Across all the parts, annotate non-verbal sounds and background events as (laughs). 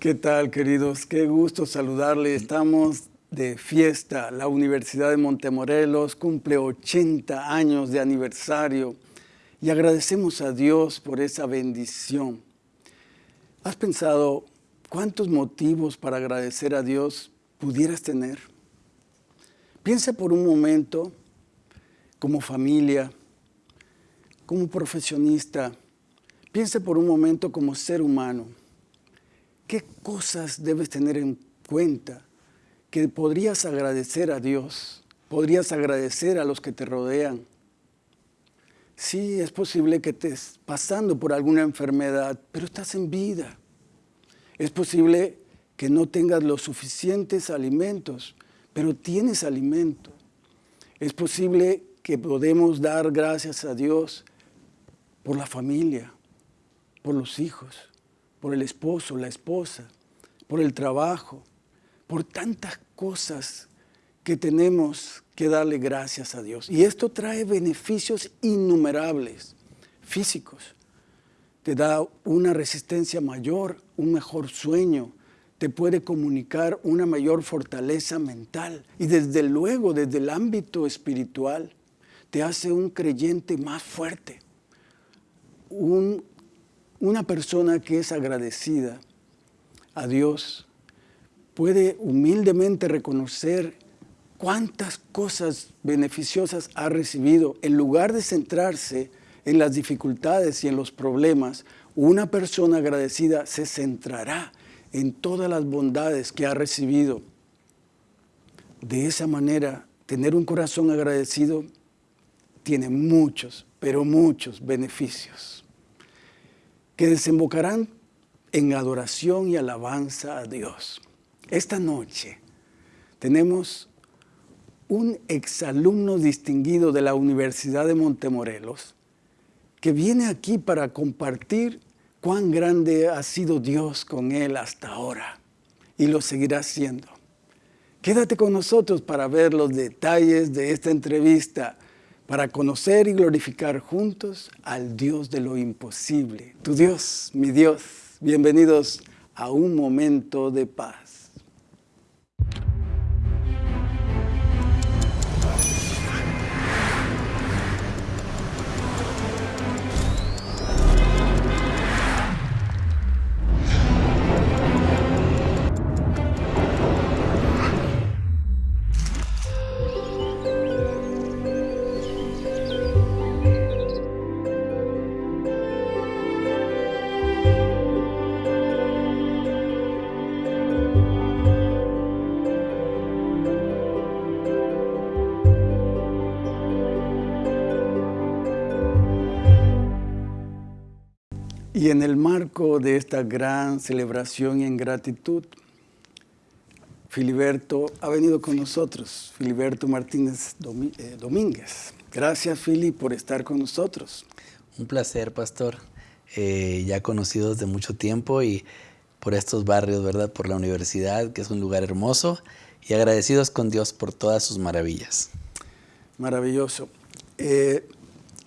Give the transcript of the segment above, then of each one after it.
¿Qué tal, queridos? Qué gusto saludarle. Estamos de fiesta. La Universidad de Montemorelos cumple 80 años de aniversario y agradecemos a Dios por esa bendición. ¿Has pensado cuántos motivos para agradecer a Dios pudieras tener? Piensa por un momento como familia, como profesionista, piensa por un momento como ser humano. ¿Qué cosas debes tener en cuenta que podrías agradecer a Dios? Podrías agradecer a los que te rodean. Sí, es posible que estés pasando por alguna enfermedad, pero estás en vida. Es posible que no tengas los suficientes alimentos, pero tienes alimento. Es posible que podemos dar gracias a Dios por la familia, por los hijos, por el esposo, la esposa, por el trabajo, por tantas cosas que tenemos que darle gracias a Dios. Y esto trae beneficios innumerables, físicos. Te da una resistencia mayor, un mejor sueño, te puede comunicar una mayor fortaleza mental y desde luego desde el ámbito espiritual te hace un creyente más fuerte, un una persona que es agradecida a Dios puede humildemente reconocer cuántas cosas beneficiosas ha recibido. En lugar de centrarse en las dificultades y en los problemas, una persona agradecida se centrará en todas las bondades que ha recibido. De esa manera, tener un corazón agradecido tiene muchos, pero muchos beneficios que desembocarán en adoración y alabanza a Dios. Esta noche tenemos un exalumno distinguido de la Universidad de Montemorelos que viene aquí para compartir cuán grande ha sido Dios con él hasta ahora y lo seguirá siendo. Quédate con nosotros para ver los detalles de esta entrevista para conocer y glorificar juntos al Dios de lo imposible. Tu Dios, mi Dios, bienvenidos a un momento de paz. Y en el marco de esta gran celebración y en gratitud, Filiberto ha venido con nosotros, Filiberto Martínez eh, Domínguez. Gracias, Fili, por estar con nosotros. Un placer, pastor. Eh, ya conocidos de mucho tiempo y por estos barrios, ¿verdad? Por la universidad, que es un lugar hermoso, y agradecidos con Dios por todas sus maravillas. Maravilloso. Eh,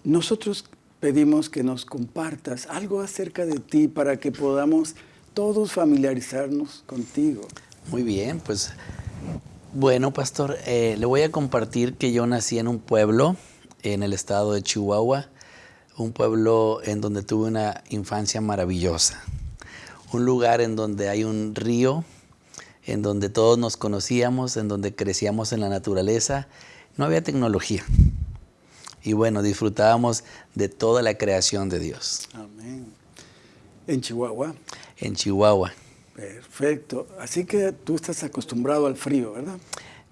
nosotros pedimos que nos compartas algo acerca de ti para que podamos todos familiarizarnos contigo. Muy bien, pues bueno, pastor, eh, le voy a compartir que yo nací en un pueblo en el estado de Chihuahua, un pueblo en donde tuve una infancia maravillosa, un lugar en donde hay un río, en donde todos nos conocíamos, en donde crecíamos en la naturaleza, no había tecnología y bueno, disfrutábamos de toda la creación de Dios. Amén. ¿En Chihuahua? En Chihuahua. Perfecto. Así que tú estás acostumbrado al frío, ¿verdad?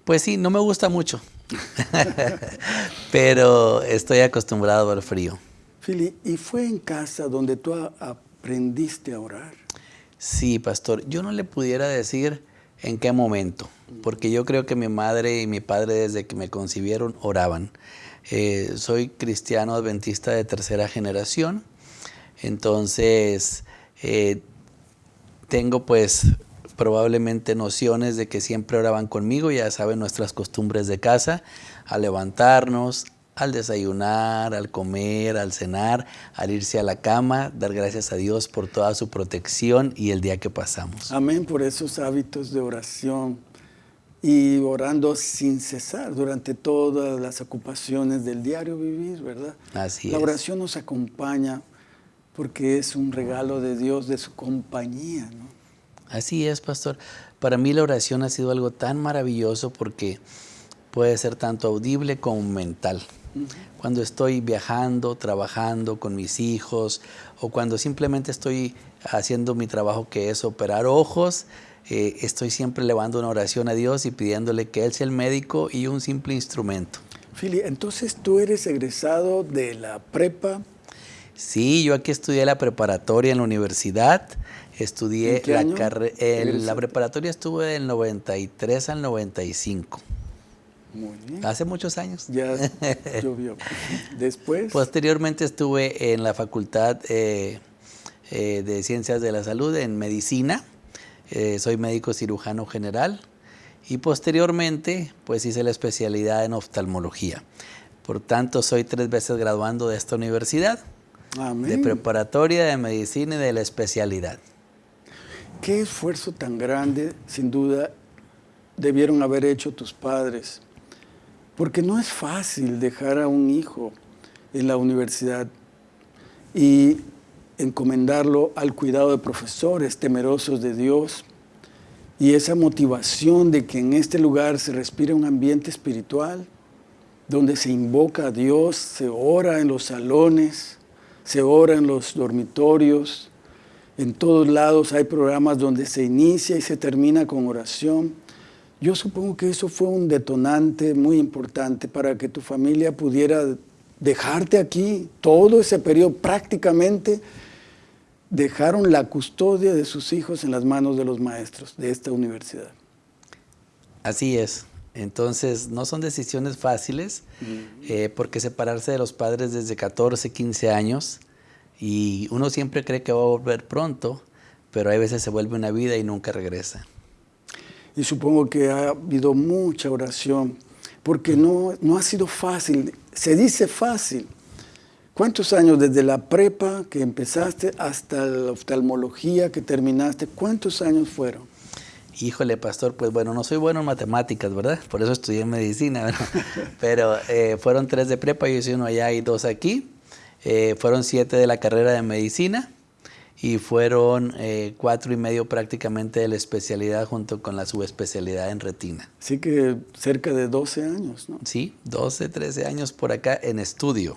Pues sí, no me gusta mucho, (laughs) (laughs) pero estoy acostumbrado al frío. Fili, ¿y fue en casa donde tú aprendiste a orar? Sí, pastor. Yo no le pudiera decir en qué momento, porque yo creo que mi madre y mi padre desde que me concibieron oraban. Eh, soy cristiano adventista de tercera generación, entonces eh, tengo pues probablemente nociones de que siempre oraban conmigo, ya saben nuestras costumbres de casa, a levantarnos, al desayunar, al comer, al cenar, al irse a la cama, dar gracias a Dios por toda su protección y el día que pasamos. Amén por esos hábitos de oración y orando sin cesar durante todas las ocupaciones del diario vivir, ¿verdad? Así la es. oración nos acompaña porque es un regalo de Dios, de su compañía, ¿no? Así es, pastor. Para mí la oración ha sido algo tan maravilloso porque puede ser tanto audible como mental. Cuando estoy viajando, trabajando con mis hijos o cuando simplemente estoy haciendo mi trabajo que es operar ojos, eh, estoy siempre elevando una oración a Dios y pidiéndole que Él sea el médico y un simple instrumento. Fili, entonces tú eres egresado de la prepa. Sí, yo aquí estudié la preparatoria en la universidad. Estudié ¿En qué la carrera. La preparatoria estuve del 93 al 95. Muy bien. Hace muchos años. Ya (laughs) llovió. Después, Posteriormente estuve en la Facultad eh, eh, de Ciencias de la Salud en Medicina. Eh, soy médico cirujano general. Y posteriormente, pues hice la especialidad en oftalmología. Por tanto, soy tres veces graduando de esta universidad, de preparatoria, de medicina y de la especialidad. Qué esfuerzo tan grande, sin duda, debieron haber hecho tus padres. Porque no es fácil dejar a un hijo en la universidad y encomendarlo al cuidado de profesores temerosos de Dios y esa motivación de que en este lugar se respire un ambiente espiritual, donde se invoca a Dios, se ora en los salones, se ora en los dormitorios, en todos lados hay programas donde se inicia y se termina con oración. Yo supongo que eso fue un detonante muy importante para que tu familia pudiera dejarte aquí todo ese periodo prácticamente dejaron la custodia de sus hijos en las manos de los maestros de esta universidad. Así es. Entonces, no son decisiones fáciles, eh, porque separarse de los padres desde 14, 15 años, y uno siempre cree que va a volver pronto, pero hay veces se vuelve una vida y nunca regresa. Y supongo que ha habido mucha oración, porque no, no ha sido fácil. Se dice fácil. ¿Cuántos años desde la prepa que empezaste hasta la oftalmología que terminaste? ¿Cuántos años fueron? Híjole, pastor, pues bueno, no soy bueno en matemáticas, ¿verdad? Por eso estudié medicina, ¿verdad? (laughs) Pero eh, fueron tres de prepa, yo hice uno allá y dos aquí. Eh, fueron siete de la carrera de medicina y fueron eh, cuatro y medio prácticamente de la especialidad junto con la subespecialidad en retina. Así que cerca de 12 años, ¿no? Sí, 12, 13 años por acá en estudio.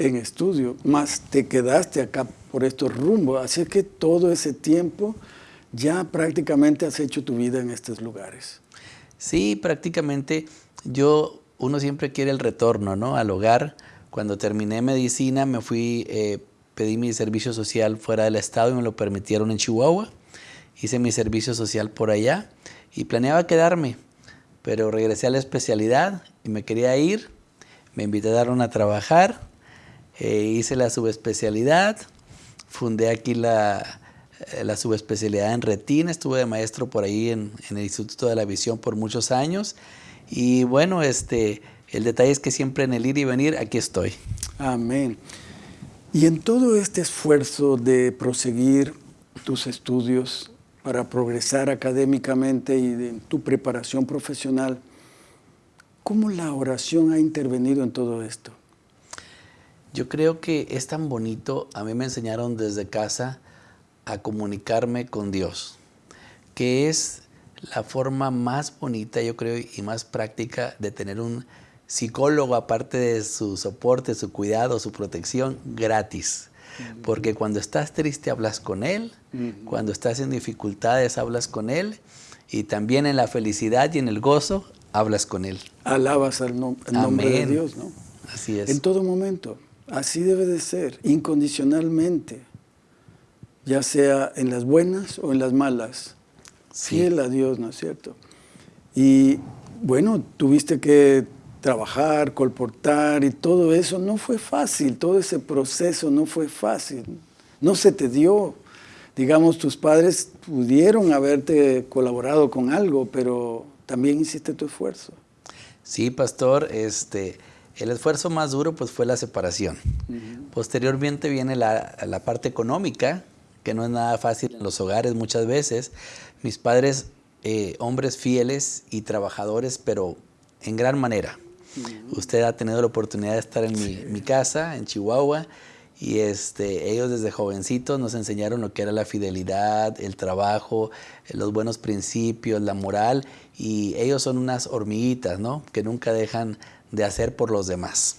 En estudio, más te quedaste acá por estos rumbos. Así que todo ese tiempo ya prácticamente has hecho tu vida en estos lugares. Sí, prácticamente yo, uno siempre quiere el retorno, ¿no? Al hogar. Cuando terminé medicina me fui, eh, pedí mi servicio social fuera del estado y me lo permitieron en Chihuahua. Hice mi servicio social por allá y planeaba quedarme, pero regresé a la especialidad y me quería ir. Me invitaron a trabajar, eh, hice la subespecialidad, fundé aquí la, eh, la subespecialidad en retina, estuve de maestro por ahí en, el Instituto de la Visión por muchos años y bueno, este, el detalle es que siempre en el ir y venir aquí estoy. Amén. Y en todo este esfuerzo de proseguir tus estudios para progresar académicamente y en tu preparación profesional, ¿cómo la oración ha intervenido en todo esto? Yo creo que es tan bonito, a mí me enseñaron desde casa a comunicarme con Dios, que es la forma más bonita, yo creo, y más práctica de tener un psicólogo, aparte de su soporte, su cuidado, su protección, gratis. Porque cuando estás triste hablas con Él, cuando estás en dificultades hablas con Él, y también en la felicidad y en el gozo hablas con Él. Alabas al nom el nombre de Dios, ¿no? Así es. En todo momento. Así debe de ser, incondicionalmente, ya sea en las buenas o en las malas. Sí. Fiel a Dios, ¿no es cierto? Y bueno, tuviste que trabajar, colportar y todo eso no fue fácil, todo ese proceso no fue fácil, no se te dio. Digamos, tus padres pudieron haberte colaborado con algo, pero también hiciste tu esfuerzo. Sí, pastor, este, El esfuerzo más duro pues fue la separación. Posteriormente viene la, la, parte económica, que no es nada fácil en los hogares muchas veces. Mis padres, eh, hombres fieles y trabajadores, pero en gran manera. Usted ha tenido la oportunidad de estar en mi, mi, casa, en Chihuahua, y este, ellos desde jovencitos nos enseñaron lo que era la fidelidad, el trabajo, los buenos principios, la moral, y ellos son unas hormiguitas, ¿no? Que nunca dejan de hacer por los demás,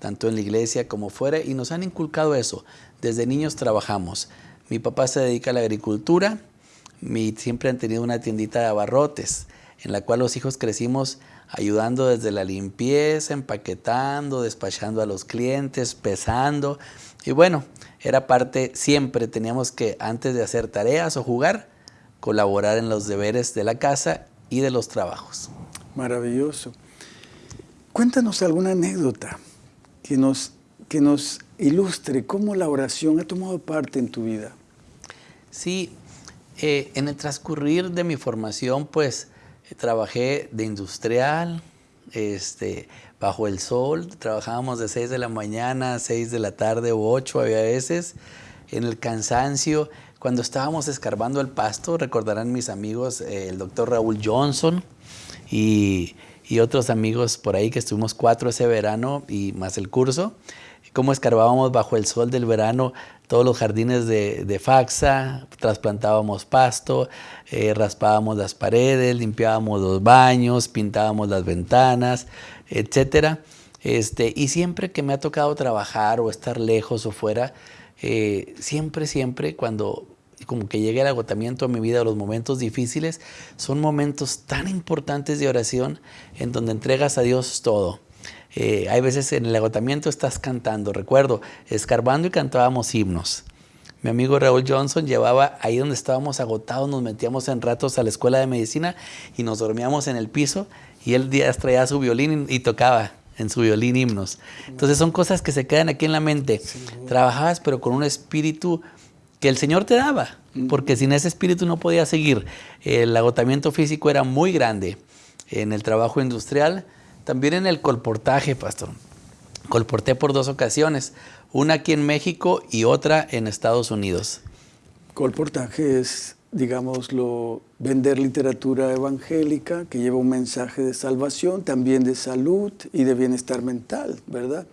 tanto en la iglesia como fuera, y nos han inculcado eso. Desde niños trabajamos. Mi papá se dedica a la agricultura, mi, siempre han tenido una tiendita de abarrotes, en la cual los hijos crecimos ayudando desde la limpieza, empaquetando, despachando a los clientes, pesando. Y bueno, era parte, siempre teníamos que, antes de hacer tareas o jugar, colaborar en los deberes de la casa y de los trabajos. Maravilloso. Cuéntanos alguna anécdota que nos, que nos ilustre cómo la oración ha tomado parte en tu vida. Sí, eh, en el transcurrir de mi formación, pues trabajé de industrial, este, bajo el sol, trabajábamos de 6 de la mañana a 6 de la tarde o 8 había veces, en el cansancio, cuando estábamos escarbando el pasto, recordarán mis amigos, eh, el doctor Raúl Johnson y, y, otros amigos por ahí que estuvimos cuatro ese verano y más el curso, cómo escarbábamos bajo el sol del verano todos los jardines de, Faxa, trasplantábamos pasto, eh, raspábamos las paredes, limpiábamos los baños, pintábamos las ventanas, etc. Este, y siempre que me ha tocado trabajar o estar lejos o fuera, eh, siempre, siempre cuando como que llegue el agotamiento a mi vida, los momentos difíciles, son momentos tan importantes de oración en donde entregas a Dios todo eh, hay veces en el agotamiento estás cantando. Recuerdo, escarbando y cantábamos himnos. Mi amigo Raúl Johnson llevaba ahí donde estábamos agotados, nos metíamos en ratos a la escuela de medicina y nos dormíamos en el piso y él traía su violín y, tocaba en su violín himnos. Entonces son cosas que se quedan aquí en la mente. Trabajabas pero con un espíritu que el Señor te daba, porque sin ese espíritu no podía seguir. El agotamiento físico era muy grande. En el trabajo industrial también en el colportaje, pastor. Colporté por dos ocasiones, una aquí en México y otra en Estados Unidos. Colportaje es, digámoslo, vender literatura evangélica que lleva un mensaje de salvación, también de salud y de bienestar mental, ¿verdad?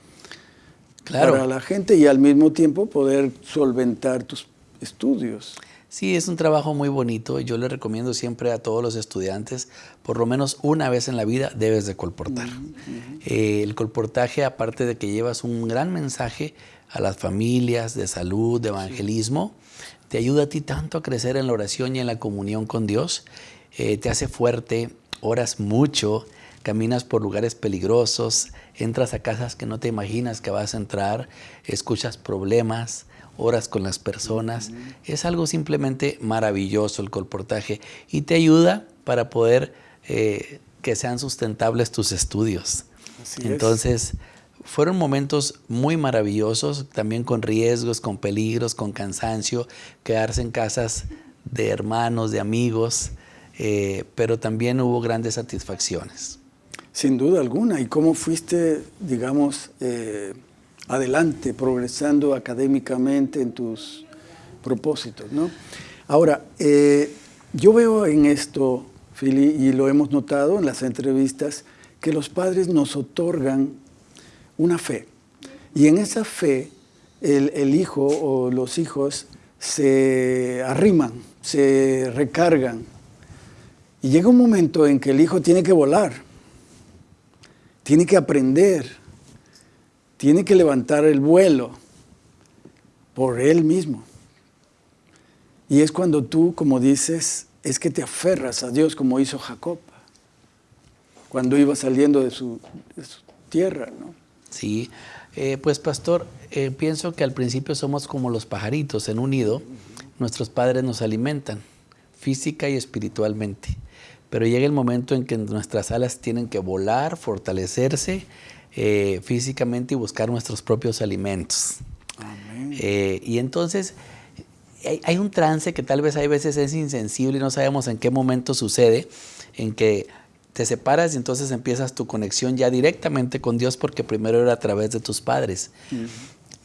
Claro. Para la gente y al mismo tiempo poder solventar tus estudios. Sí, es un trabajo muy bonito. Yo le recomiendo siempre a todos los estudiantes, por lo menos una vez en la vida debes de colportar. Eh, el colportaje, aparte de que llevas un gran mensaje a las familias de salud, de evangelismo, te ayuda a ti tanto a crecer en la oración y en la comunión con Dios. Eh, te hace fuerte, oras mucho, caminas por lugares peligrosos, entras a casas que no te imaginas que vas a entrar, escuchas problemas, horas con las personas. Es algo simplemente maravilloso el colportaje y te ayuda para poder eh, que sean sustentables tus estudios. Entonces, fueron momentos muy maravillosos, también con riesgos, con peligros, con cansancio, quedarse en casas de hermanos, de amigos, eh, pero también hubo grandes satisfacciones. Sin duda alguna. ¿Y cómo fuiste, digamos, eh, adelante, progresando académicamente en tus propósitos. ¿no? Ahora, eh, yo veo en esto, Fili, y lo hemos notado en las entrevistas, que los padres nos otorgan una fe. Y en esa fe, el, el hijo o los hijos se arriman, se recargan. Y llega un momento en que el hijo tiene que volar, tiene que aprender, tiene que levantar el vuelo por él mismo. Y es cuando tú, como dices, es que te aferras a Dios como hizo Jacob, cuando iba saliendo de su, tierra, ¿no? Sí, eh, pues pastor, eh, pienso que al principio somos como los pajaritos en un nido, nuestros padres nos alimentan física y espiritualmente, pero llega el momento en que nuestras alas tienen que volar, fortalecerse eh, físicamente y buscar nuestros propios alimentos. Eh, y entonces hay, un trance que tal vez hay veces es insensible y no sabemos en qué momento sucede, en que te separas y entonces empiezas tu conexión ya directamente con Dios porque primero era a través de tus padres.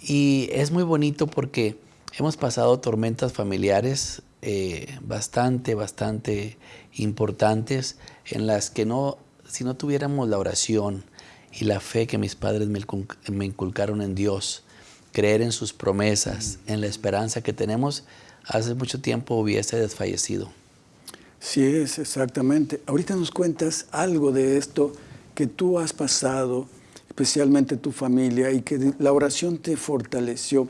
Y es muy bonito porque hemos pasado tormentas familiares eh, bastante, bastante importantes en las que no, si no tuviéramos la oración y la fe que mis padres me, inculcaron en Dios, creer en sus promesas, en la esperanza que tenemos, hace mucho tiempo hubiese desfallecido. Sí es, exactamente. Ahorita nos cuentas algo de esto que tú has pasado, especialmente tu familia, y que la oración te fortaleció.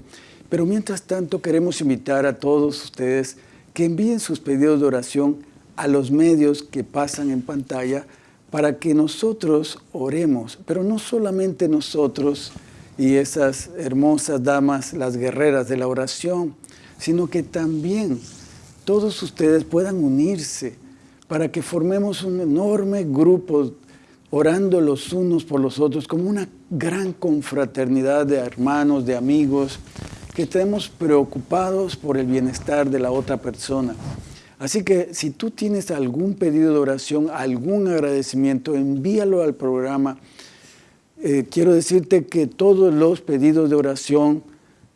Pero mientras tanto queremos invitar a todos ustedes que envíen sus pedidos de oración a los medios que pasan en pantalla para que nosotros oremos, pero no solamente nosotros y esas hermosas damas, las guerreras de la oración, sino que también todos ustedes puedan unirse para que formemos un enorme grupo orando los unos por los otros, como una gran confraternidad de hermanos, de amigos, que estemos preocupados por el bienestar de la otra persona. Así que si tú tienes algún pedido de oración, algún agradecimiento, envíalo al programa. Eh, quiero decirte que todos los pedidos de oración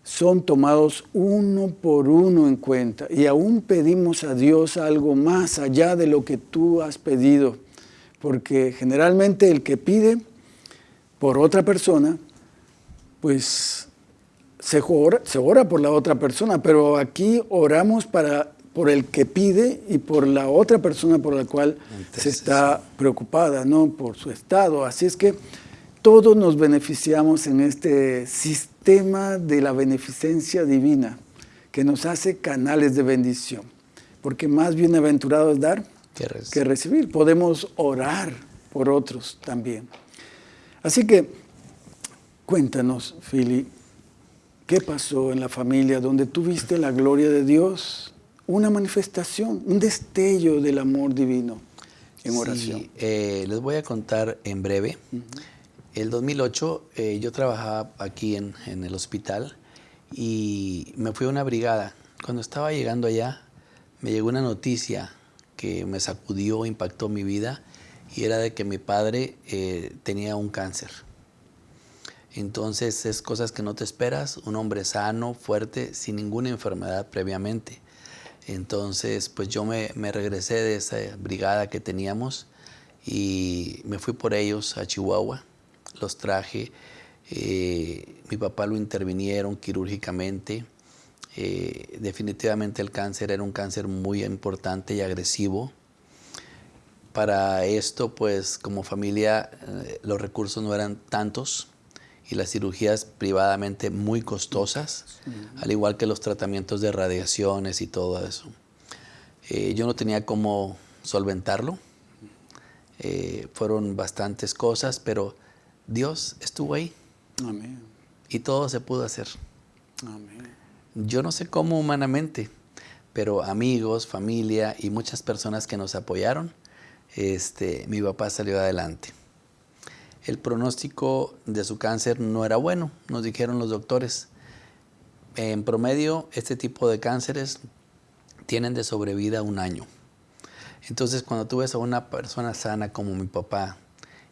son tomados uno por uno en cuenta y aún pedimos a Dios algo más allá de lo que tú has pedido, porque generalmente el que pide por otra persona, pues se ora, se ora por la otra persona, pero aquí oramos para, por el que pide y por la otra persona por la cual se está preocupada, ¿no? por su estado. Así es que todos nos beneficiamos en este sistema de la beneficencia divina que nos hace canales de bendición. Porque más bienaventurado es dar que recibir. Podemos orar por otros también. Así que cuéntanos, Fili, ¿qué pasó en la familia donde tuviste la gloria de Dios? Una manifestación, un destello del amor divino en oración. Eh, les voy a contar en breve. El 2008 eh, yo trabajaba aquí en, el hospital y me fui a una brigada. Cuando estaba llegando allá, me llegó una noticia que me sacudió, impactó mi vida y era de que mi padre eh, tenía un cáncer. Entonces es cosas que no te esperas, un hombre sano, fuerte, sin ninguna enfermedad previamente. Entonces pues yo me, me regresé de esa brigada que teníamos y me fui por ellos a Chihuahua los traje. Eh, mi papá lo intervinieron quirúrgicamente. Eh, definitivamente el cáncer era un cáncer muy importante y agresivo. Para esto, pues como familia, eh, los recursos no eran tantos y las cirugías privadamente muy costosas, al igual que los tratamientos de radiaciones y todo eso. yo no tenía cómo solventarlo. fueron bastantes cosas, pero Dios estuvo ahí. Amén. Y todo se pudo hacer. Amén. Yo no sé cómo humanamente, pero amigos, familia y muchas personas que nos apoyaron, este, mi papá salió adelante. El pronóstico de su cáncer no era bueno, nos dijeron los doctores. En promedio, este tipo de cánceres tienen de sobrevida un año. Entonces, cuando tú ves a una persona sana como mi papá,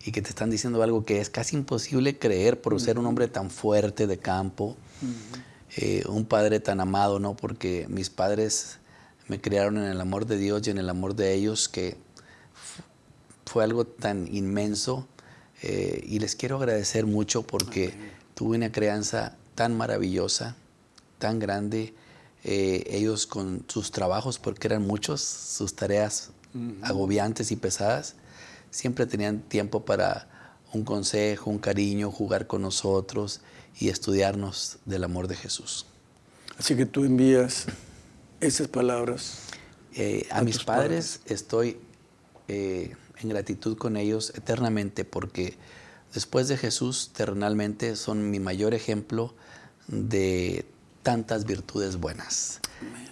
y que te están diciendo algo que es casi imposible creer por ser un hombre tan fuerte de campo, eh, un padre tan amado, ¿no? Porque mis padres me criaron en el amor de Dios y en el amor de ellos que fue algo tan inmenso eh, y les quiero agradecer mucho porque tuve una crianza tan maravillosa, tan grande, eh, ellos con sus trabajos, porque eran muchos, sus tareas agobiantes y pesadas, siempre tenían tiempo para un consejo, un cariño, jugar con nosotros y estudiarnos del amor de Jesús. Así que tú envías esas palabras. Eh, a, mis padres, estoy eh, en gratitud con ellos eternamente porque después de Jesús terrenalmente son mi mayor ejemplo de tantas virtudes buenas.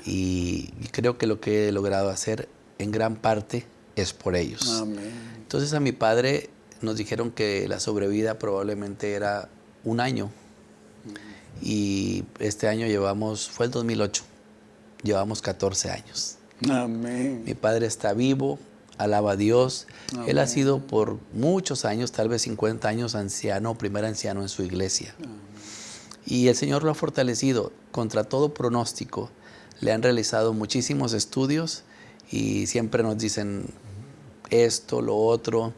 Y creo que lo que he logrado hacer en gran parte es por ellos. Amén. Entonces a mi padre nos dijeron que la sobrevida probablemente era un año. Y este año llevamos, fue el 2008, llevamos 14 años. Amén. Mi padre está vivo, alaba a Dios. Él ha sido por muchos años, tal vez 50 años, anciano, primer anciano en su iglesia. Y el Señor lo ha fortalecido contra todo pronóstico. Le han realizado muchísimos estudios y siempre nos dicen esto, lo otro,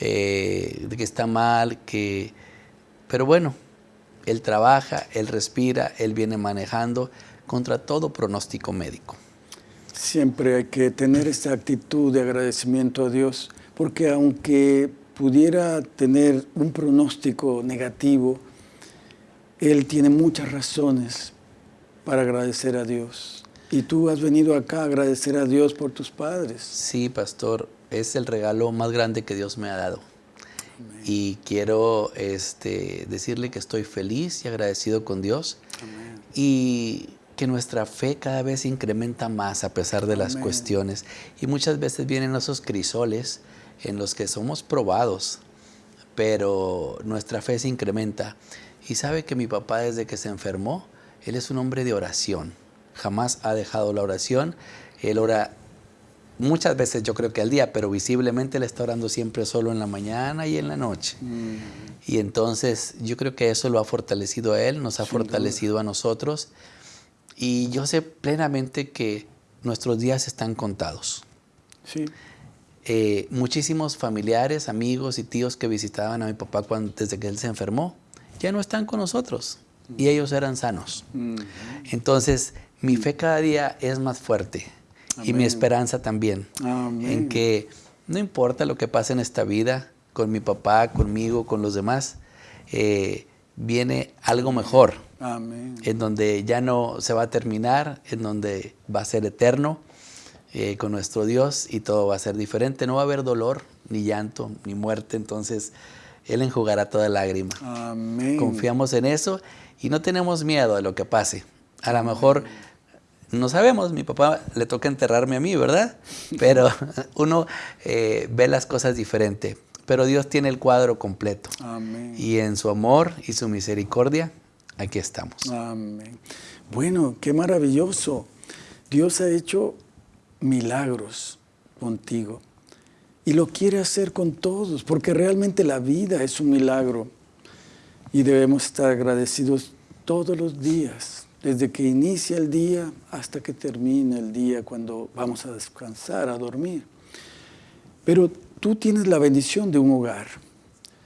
eh, de que está mal, que... Pero bueno, Él trabaja, Él respira, Él viene manejando contra todo pronóstico médico. Siempre hay que tener esta actitud de agradecimiento a Dios, porque aunque pudiera tener un pronóstico negativo, Él tiene muchas razones para agradecer a Dios. Y tú has venido acá a agradecer a Dios por tus padres. Sí, pastor, es el regalo más grande que Dios me ha dado. Y quiero este, decirle que estoy feliz y agradecido con Dios. Y que nuestra fe cada vez incrementa más a pesar de las cuestiones. Y muchas veces vienen esos crisoles en los que somos probados, pero nuestra fe se incrementa. Y sabe que mi papá desde que se enfermó, él es un hombre de oración. Jamás ha dejado la oración. Él ora muchas veces yo creo que al día, pero visiblemente él está orando siempre solo en la mañana y en la noche. Mm. Y entonces yo creo que eso lo ha fortalecido a él, nos ha fortalecido a nosotros. Y yo sé plenamente que nuestros días están contados. Sí. Eh, muchísimos familiares, amigos y tíos que visitaban a mi papá cuando, desde que él se enfermó, ya no están con nosotros y mm. ellos eran sanos. Mm. Entonces, mi fe cada día es más fuerte y mi esperanza también. En que no importa lo que pase en esta vida, con mi papá, conmigo, con los demás, eh, viene algo mejor. En donde ya no se va a terminar, en donde va a ser eterno eh, con nuestro Dios y todo va a ser diferente. No va a haber dolor, ni llanto, ni muerte. Entonces, Él enjugará toda lágrima. Confiamos en eso y no tenemos miedo de lo que pase. A lo mejor no sabemos, mi papá le toca enterrarme a mí, ¿verdad? Pero (laughs) uno eh, ve las cosas diferente pero Dios tiene el cuadro completo. Amén. Y en su amor y su misericordia, aquí estamos. Amén. Bueno, qué maravilloso. Dios ha hecho milagros contigo y lo quiere hacer con todos, porque realmente la vida es un milagro y debemos estar agradecidos todos los días, desde que inicia el día hasta que termina el día, cuando vamos a descansar, a dormir. Pero tú tienes la bendición de un hogar.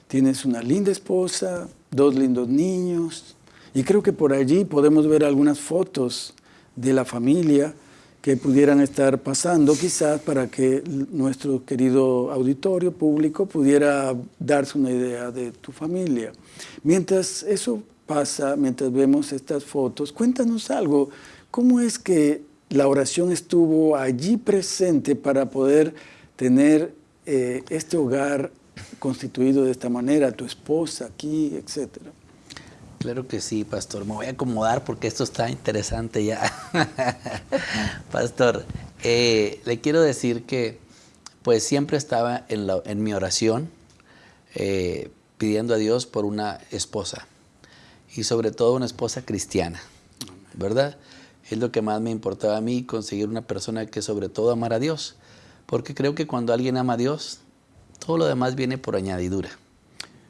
Tienes una linda esposa, dos lindos niños, y creo que por allí podemos ver algunas fotos de la familia que pudieran estar pasando quizás para que nuestro querido auditorio público pudiera darse una idea de tu familia. Mientras eso mientras vemos estas fotos, cuéntanos algo, ¿cómo es que la oración estuvo allí presente para poder tener eh, este hogar constituido de esta manera, tu esposa aquí, etcétera? Claro que sí, pastor. Me voy a acomodar porque esto está interesante ya. (laughs) pastor, eh, le quiero decir que pues siempre estaba en, mi oración eh, pidiendo a Dios por una esposa y sobre todo una esposa cristiana, ¿verdad? Es lo que más me importaba a mí, conseguir una persona que sobre todo amara a Dios porque creo que cuando alguien ama a Dios, todo lo demás viene por añadidura.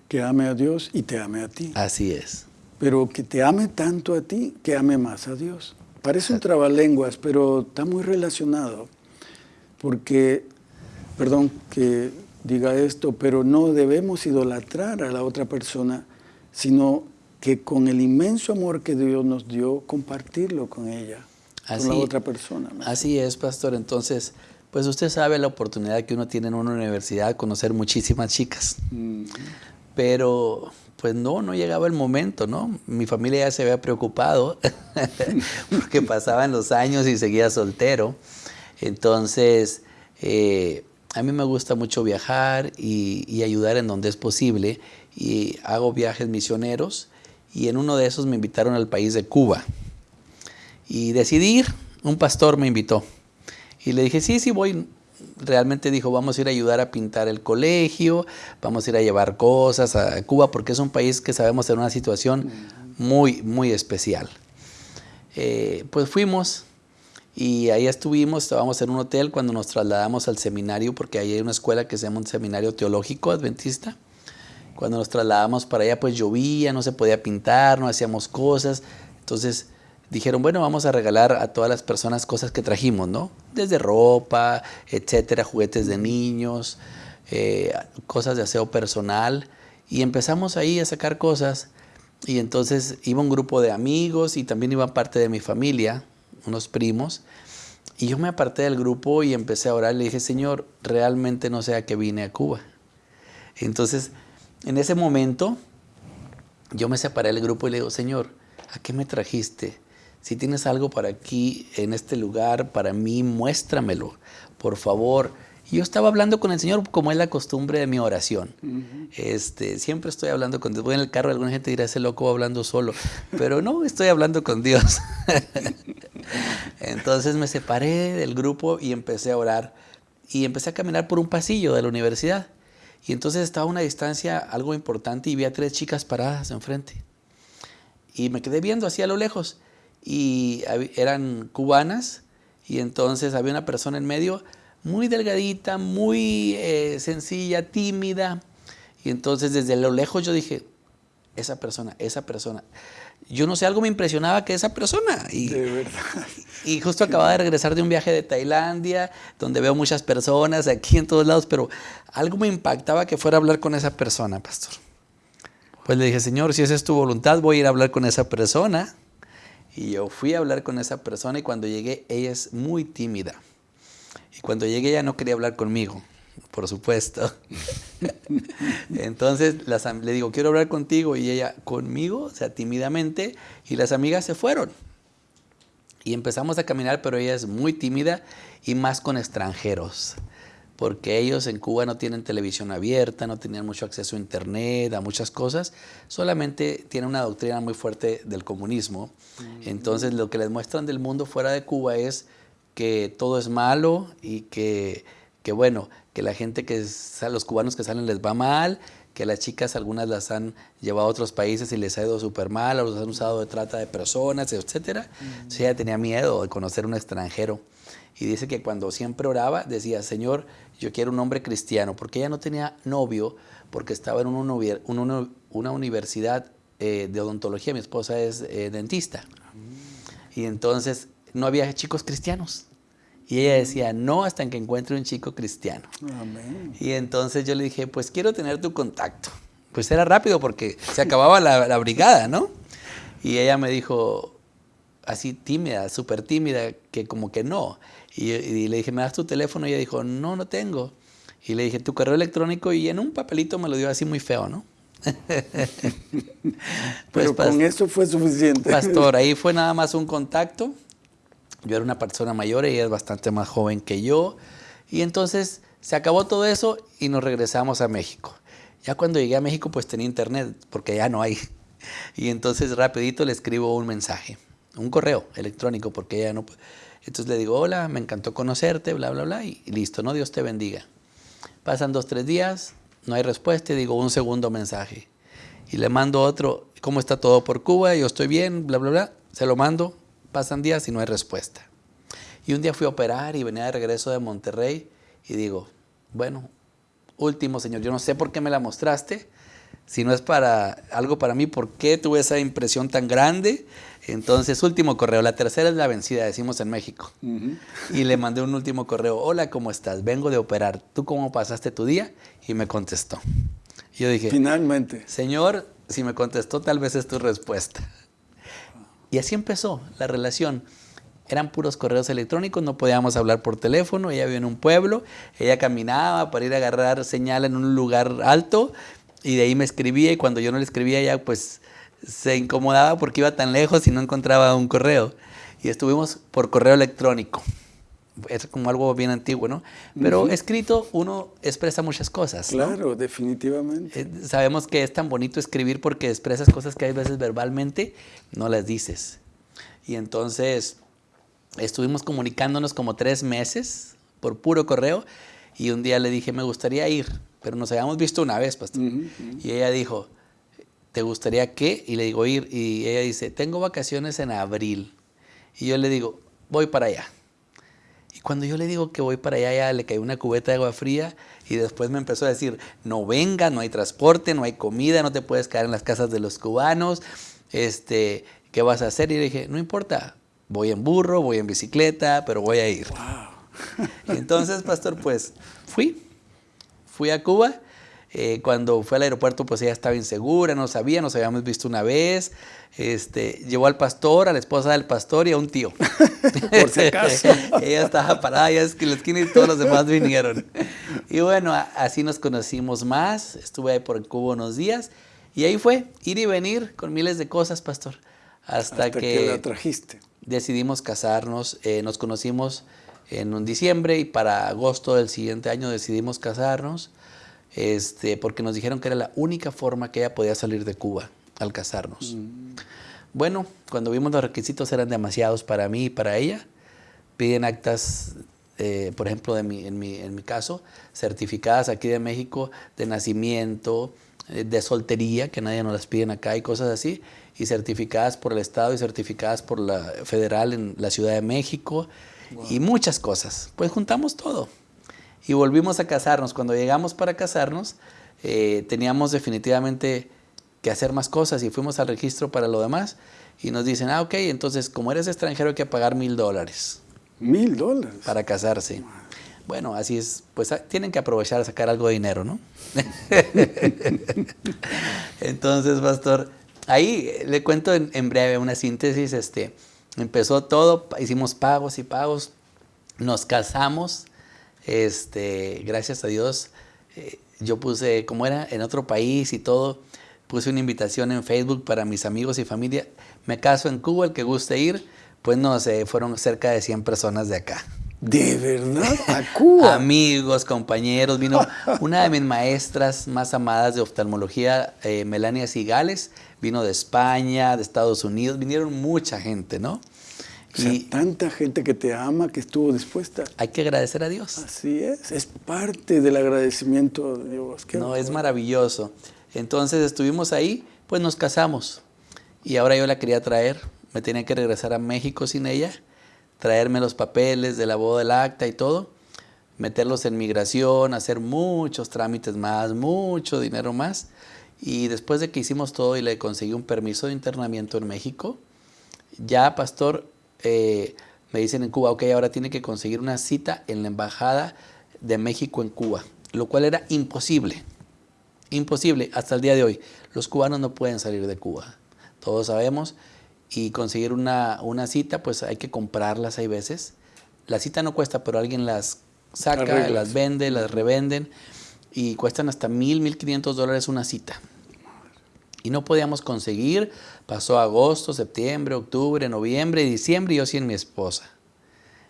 Que ame a Dios y te ame a ti. Así es. Pero que te ame tanto a ti, que ame más a Dios. Parece un trabalenguas, pero está muy relacionado. Porque, perdón que diga esto, pero no debemos idolatrar a la otra persona, sino que con el inmenso amor que Dios nos dio, compartirlo con ella, con la otra persona. Así es, pastor. Entonces, pues usted sabe la oportunidad que uno tiene en una universidad de conocer muchísimas chicas. Pero pues no, no llegaba el momento, ¿no? Mi familia ya se había preocupado (laughs) porque pasaban los años y seguía soltero. Entonces, eh, a mí me gusta mucho viajar y, y, ayudar en donde es posible. Y hago viajes misioneros y en uno de esos me invitaron al país de Cuba. Y decidí ir, un pastor me invitó. Y le dije, sí, sí, voy. Realmente dijo, vamos a ir a ayudar a pintar el colegio, vamos a ir a llevar cosas a Cuba, porque es un país que sabemos en una situación muy, muy especial. Eh, pues fuimos Y ahí estuvimos, estábamos en un hotel cuando nos trasladamos al seminario, porque ahí hay una escuela que se llama un seminario teológico adventista. Cuando nos trasladamos para allá, pues llovía, no se podía pintar, no hacíamos cosas. Entonces dijeron, bueno, vamos a regalar a todas las personas cosas que trajimos, ¿no? Desde ropa, etcétera, juguetes de niños, eh, cosas de aseo personal. Y empezamos ahí a sacar cosas. Y entonces iba un grupo de amigos y también iba parte de mi familia, unos primos. Y yo me aparté del grupo y empecé a orar. Le dije, Señor, realmente no sé a qué vine a Cuba. Entonces, en ese momento, yo me separé del grupo y le digo, Señor, ¿a qué me trajiste? Si tienes algo para aquí, en este lugar, para mí, muéstramelo, por favor. Y yo estaba hablando con el Señor como es la costumbre de mi oración. este, siempre estoy hablando con Dios. Voy en el carro, alguna gente dirá, ese loco va hablando solo. Pero no, estoy hablando con Dios. (laughs) Entonces me separé del grupo y empecé a orar. Y empecé a caminar por un pasillo de la universidad. Y entonces estaba a una distancia algo importante y vi a tres chicas paradas enfrente. Y me quedé viendo así a lo lejos y eran cubanas y entonces había una persona en medio muy delgadita, muy eh, sencilla, tímida. Y entonces desde lo lejos yo dije, esa persona, esa persona. Yo no sé, algo me impresionaba que esa persona. Y, de verdad. (laughs) Y justo acababa de regresar de un viaje de Tailandia, donde veo muchas personas aquí en todos lados, pero algo me impactaba que fuera a hablar con esa persona, pastor. Pues le dije, Señor, si esa es tu voluntad, voy a ir a hablar con esa persona. Y yo fui a hablar con esa persona y cuando llegué, ella es muy tímida. Y cuando llegué, ella no quería hablar conmigo, por supuesto. Entonces le digo, quiero hablar contigo. Y ella, conmigo, o sea, tímidamente. Y las amigas se fueron. Y empezamos a caminar, pero ella es muy tímida y más con extranjeros porque ellos en Cuba no tienen televisión abierta, no tenían mucho acceso a internet, a muchas cosas, solamente tienen una doctrina muy fuerte del comunismo. Entonces lo que les muestran del mundo fuera de Cuba es que todo es malo y que, que bueno, que la gente que, los cubanos que salen les va mal, que las chicas algunas las han llevado a otros países y les ha ido súper mal, o los han usado de trata de personas, etc. Entonces ella tenía miedo de conocer un extranjero. Y dice que cuando siempre oraba, decía, Señor, yo quiero un hombre cristiano, porque ella no tenía novio, porque estaba en una, universidad eh, de odontología, mi esposa es eh, dentista. Y entonces no había chicos cristianos. Y ella decía, no hasta que encuentre un chico cristiano. Y entonces yo le dije, pues quiero tener tu contacto. Pues era rápido porque se acababa la, la brigada, ¿no? Y ella me dijo, así tímida, súper tímida, que como que no. Y, le dije, ¿me das tu teléfono? Y ella dijo, no, no tengo. Y le dije, tu correo electrónico y en un papelito me lo dio así muy feo, ¿no? (laughs) pues, Pero con eso fue suficiente. Pastor, (laughs) ahí fue nada más un contacto. Yo era una persona mayor, ella es bastante más joven que yo. Y entonces se acabó todo eso y nos regresamos a México. Ya cuando llegué a México pues tenía internet, porque ya no hay. (laughs) Y entonces rapidito le escribo un mensaje, un correo electrónico, porque ya no... Entonces le digo, hola, me encantó conocerte, bla, bla, bla, y listo, ¿no? Dios te bendiga. Pasan dos, tres días, no hay respuesta, y digo un segundo mensaje. Y le mando otro, ¿cómo está todo por Cuba? Yo estoy bien, bla, bla, bla. Se lo mando, pasan días y no hay respuesta. Y un día fui a operar y venía de regreso de Monterrey y digo, bueno, último señor, yo no sé por qué me la mostraste, si no es para algo para mí, ¿por qué tuve esa impresión tan grande? Entonces, último correo, la tercera es la vencida, decimos en México. Y le mandé un último correo, hola, ¿cómo estás? Vengo de operar, ¿tú cómo pasaste tu día? Y me contestó. yo dije, finalmente. Señor, si me contestó, tal vez es tu respuesta. Y así empezó la relación. Eran puros correos electrónicos, no podíamos hablar por teléfono, ella vivía en un pueblo, ella caminaba para ir a agarrar señal en un lugar alto y de ahí me escribía y cuando yo no le escribía ella pues se incomodaba porque iba tan lejos y no encontraba un correo. Y estuvimos por correo electrónico. Es como algo bien antiguo, ¿no? Pero escrito uno expresa muchas cosas. Claro, definitivamente. Eh, sabemos que es tan bonito escribir porque expresas cosas que hay veces verbalmente no las dices. Y entonces estuvimos comunicándonos como tres meses por puro correo y un día le dije, me gustaría ir pero nos habíamos visto una vez, pastor. Y ella dijo, ¿te gustaría qué? Y le digo, ir. Y ella dice, tengo vacaciones en abril. Y yo le digo, voy para allá. Cuando yo le digo que voy para allá, ya le cayó una cubeta de agua fría y después me empezó a decir, no venga, no hay transporte, no hay comida, no te puedes quedar en las casas de los cubanos, este, ¿qué vas a hacer? Y le dije, no importa, voy en burro, voy en bicicleta, pero voy a ir. (laughs) Entonces, pastor, pues fui, fui a Cuba. Eh, cuando fue al aeropuerto, pues ella estaba insegura, no sabía, nos habíamos visto una vez. Este, llevó al pastor, a la esposa del pastor y a un tío. (laughs) Por si acaso. (laughs) ella estaba parada ya es que la esquina y todos los demás vinieron. Y bueno, así nos conocimos más. Estuve ahí por Cuba unos días. Y ahí fue, ir y venir con miles de cosas, pastor. Hasta, que, la trajiste. decidimos casarnos. Eh, nos conocimos en un diciembre y para agosto del siguiente año decidimos casarnos, este, porque nos dijeron que era la única forma que ella podía salir de Cuba al casarnos. Mm. Bueno, cuando vimos los requisitos eran demasiados para mí y para ella. Piden actas, eh, por ejemplo, de mi, en, mi, en mi caso, certificadas aquí de México de nacimiento, eh, de soltería, que nadie nos las piden acá y cosas así, y certificadas por el Estado y certificadas por la federal en la Ciudad de México y muchas cosas. Pues juntamos todo y volvimos a casarnos. Cuando llegamos para casarnos, eh, teníamos definitivamente que hacer más cosas y fuimos al registro para lo demás y nos dicen, ah, ok, entonces como eres extranjero hay que pagar mil dólares. Mil dólares. Para casarse. Bueno, así es, pues ah, tienen que aprovechar a sacar algo de dinero, ¿no? (laughs) entonces, pastor, ahí le cuento en, en breve una síntesis, este, Empezó todo, hicimos pagos y pagos, nos casamos, este, gracias a Dios, eh, yo puse, como era en otro país y todo, puse una invitación en Facebook para mis amigos y familia. Me caso en Cuba, el que guste ir, pues no sé, fueron cerca de 100 personas de acá. ¿De verdad? ¿A Cuba? (laughs) Amigos, compañeros, vino una de mis maestras más amadas de oftalmología, eh, Melania Sigales, vino de España, de Estados Unidos, vinieron mucha gente, ¿no? Y tanta gente que te ama, que estuvo dispuesta. Hay que agradecer a Dios. Así es, es parte del agradecimiento de Dios. no, es maravilloso. Entonces estuvimos ahí, pues nos casamos. Y ahora yo la quería traer, me tenía que regresar a México sin ella, traerme los papeles de la boda del acta y todo, meterlos en migración, hacer muchos trámites más, mucho dinero más. Y después de que hicimos todo y le conseguí un permiso de internamiento en México, ya, pastor, eh, me dicen en Cuba, ok, ahora tiene que conseguir una cita en la Embajada de México en Cuba, lo cual era imposible, imposible hasta el día de hoy. Los cubanos no pueden salir de Cuba, todos sabemos, y conseguir una, una cita, pues hay que comprarlas hay veces. La cita no cuesta, pero alguien las saca, las vende, las revenden, y cuestan hasta mil, mil quinientos dólares una cita. Y no podíamos conseguir, pasó agosto, septiembre, octubre, noviembre, diciembre y yo sin mi esposa.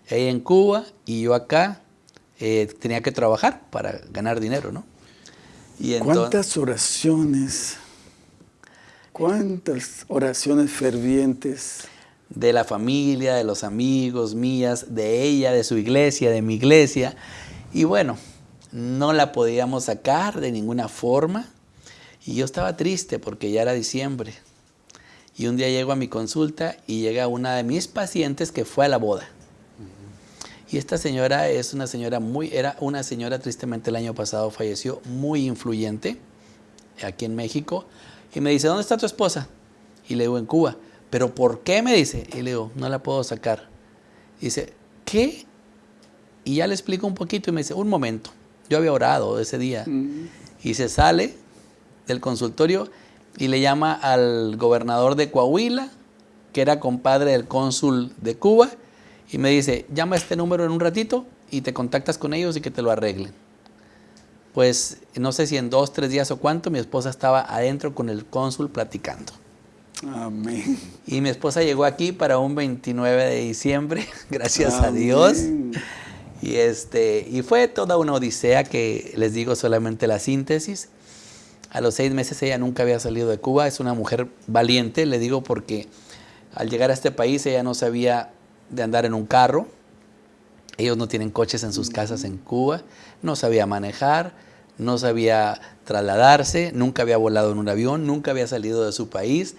Ella en Cuba y yo acá eh, tenía que trabajar para ganar dinero, ¿no? Y ¿Cuántas oraciones, cuántas oraciones fervientes? De la familia, de los amigos mías, de ella, de su iglesia, de mi iglesia. Y bueno, no la podíamos sacar de ninguna forma. Y yo estaba triste porque ya era diciembre. Y un día llego a mi consulta y llega una de mis pacientes que fue a la boda. Y esta señora es una señora muy, era una señora tristemente el año pasado falleció, muy influyente aquí en México. Y me dice, ¿dónde está tu esposa? Y le digo, en Cuba. ¿Pero por qué? Me dice. Y le digo, no la puedo sacar. Y dice, ¿qué? Y ya le explico un poquito y me dice, un momento. Yo había orado ese día. Y se sale del consultorio y le llama al gobernador de Coahuila, que era compadre del cónsul de Cuba, y me dice, llama a este número en un ratito y te contactas con ellos y que te lo arreglen. Pues no sé si en dos, tres días o cuánto, mi esposa estaba adentro con el cónsul platicando. Amén. Y mi esposa llegó aquí para un 29 de diciembre, (laughs) gracias a Dios. Y, este, y fue toda una odisea que les digo solamente la síntesis. A los seis meses ella nunca había salido de Cuba. Es una mujer valiente, le digo, porque al llegar a este país ella no sabía de andar en un carro. Ellos no tienen coches en sus casas en Cuba. No sabía manejar, no sabía trasladarse, nunca había volado en un avión, nunca había salido de su país.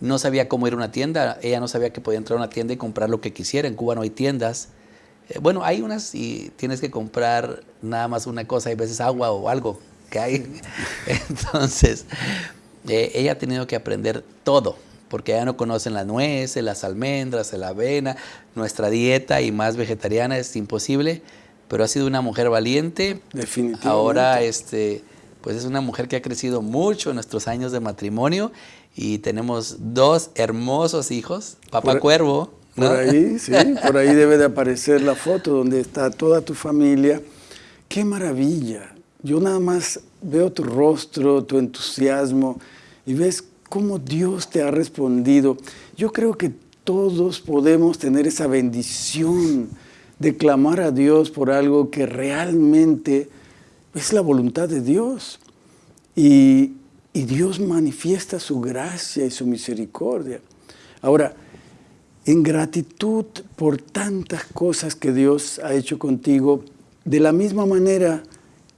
No sabía cómo ir a una tienda. Ella no sabía que podía entrar a una tienda y comprar lo que quisiera. En Cuba no hay tiendas. Eh, bueno, hay unas y tienes que comprar nada más una cosa, hay veces agua o algo que hay. (laughs) Entonces, eh, ella ha tenido que aprender todo, porque ella no conocen las nueces, las almendras, la avena, nuestra dieta y más vegetariana es imposible, pero ha sido una mujer valiente. Definitivamente. Ahora, este, pues es una mujer que ha crecido mucho en nuestros años de matrimonio y tenemos dos hermosos hijos, papá cuervo. Por ahí, sí, por ahí debe de aparecer la foto donde está toda tu familia. ¡Qué maravilla! Yo nada más veo tu rostro, tu entusiasmo y ves cómo Dios te ha respondido. Yo creo que todos podemos tener esa bendición de clamar a Dios por algo que realmente es la voluntad de Dios. Y, y Dios manifiesta su gracia y su misericordia. Ahora, en gratitud por tantas cosas que Dios ha hecho contigo, de la misma manera